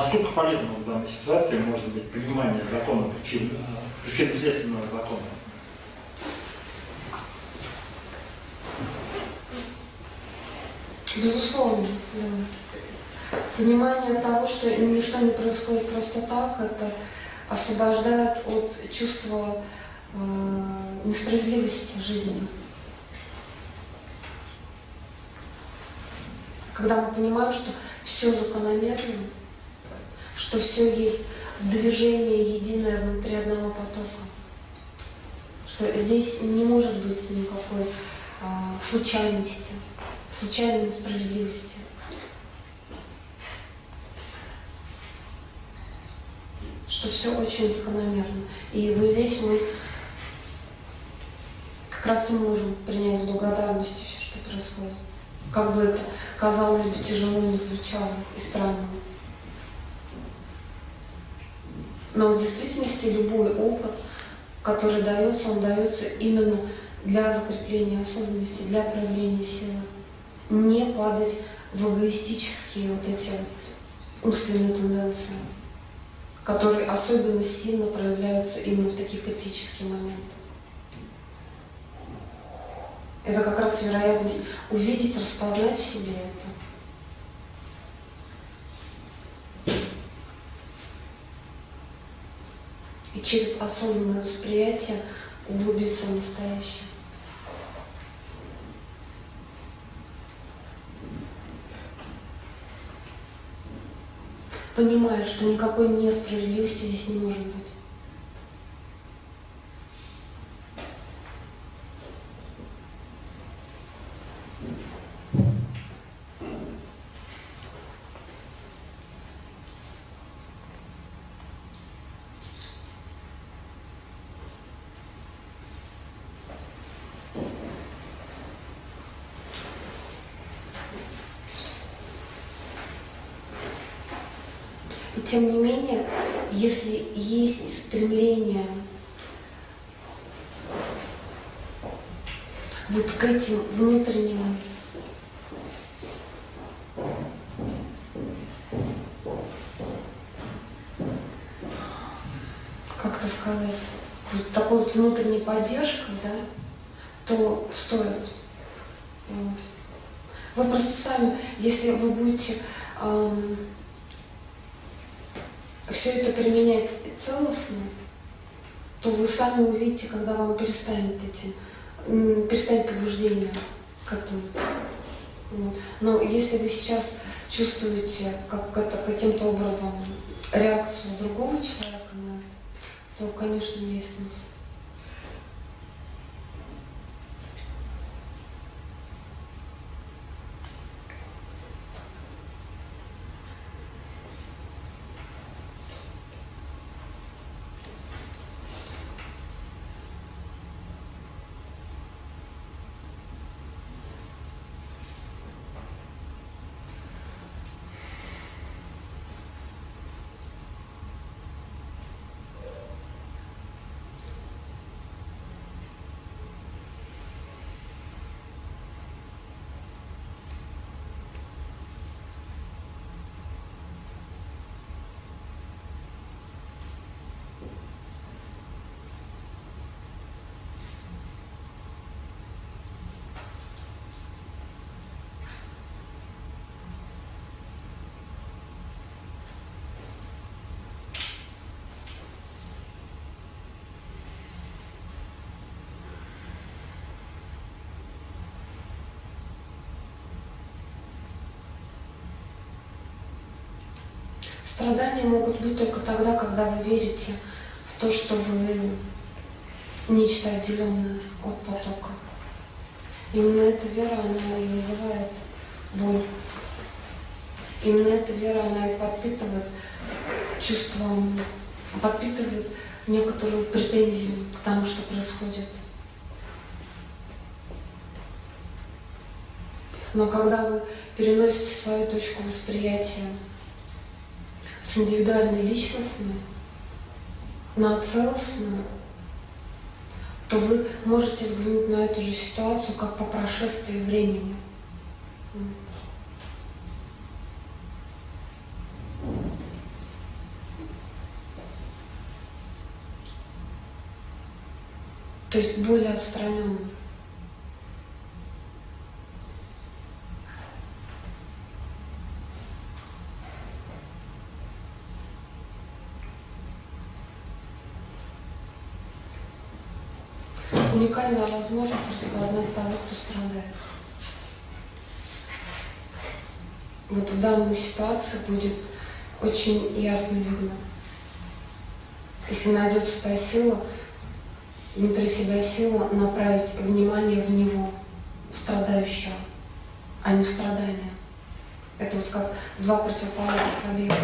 насколько полезно в данной ситуации может быть понимание закона причин, причинно-следственного закона? Безусловно, да. Понимание того, что ничто не происходит просто так, это освобождает от чувства э, несправедливости жизни. Когда мы понимаем, что все закономерно, что все есть движение единое внутри одного потока, что здесь не может быть никакой э, случайности случайной несправедливости. Что все очень закономерно. И вот здесь мы как раз и можем принять с благодарностью все, что происходит. Как бы это, казалось бы, тяжело не звучало и странно. Но в действительности любой опыт, который дается, он дается именно для закрепления осознанности, для проявления силы не падать в эгоистические вот эти вот умственные тенденции, которые особенно сильно проявляются именно в таких критических моментах. Это как раз вероятность увидеть, распознать в себе это. И через осознанное восприятие углубиться в настоящее. понимая, что никакой несправедливости здесь не может быть. Тем не менее, если есть стремление вот к этим внутренним как это сказать, вот такой вот внутренней поддержкой, да, то стоит. Вы просто сами, если вы будете эм, все это применять целостно, то вы сами увидите, когда вам перестанет эти, перестанет побуждение к этому. Вот. Но если вы сейчас чувствуете как это каким-то образом реакцию другого человека на это, то, конечно, есть смысл. Страдания могут быть только тогда, когда вы верите в то, что вы нечто отделенное от потока. Именно эта вера, она и вызывает боль. Именно эта вера, она и подпитывает чувство, подпитывает некоторую претензию к тому, что происходит. Но когда вы переносите свою точку восприятия с индивидуальной личностью на целостную, то вы можете взглянуть на эту же ситуацию как по прошествии времени. То есть более отстраненным. Уникальная возможность распознать того, кто страдает. Вот в данной ситуации будет очень ясно видно. Если найдется та сила, внутри себя сила направить внимание в него, страдающего, а не в страдание. Это вот как два противоположных объекта.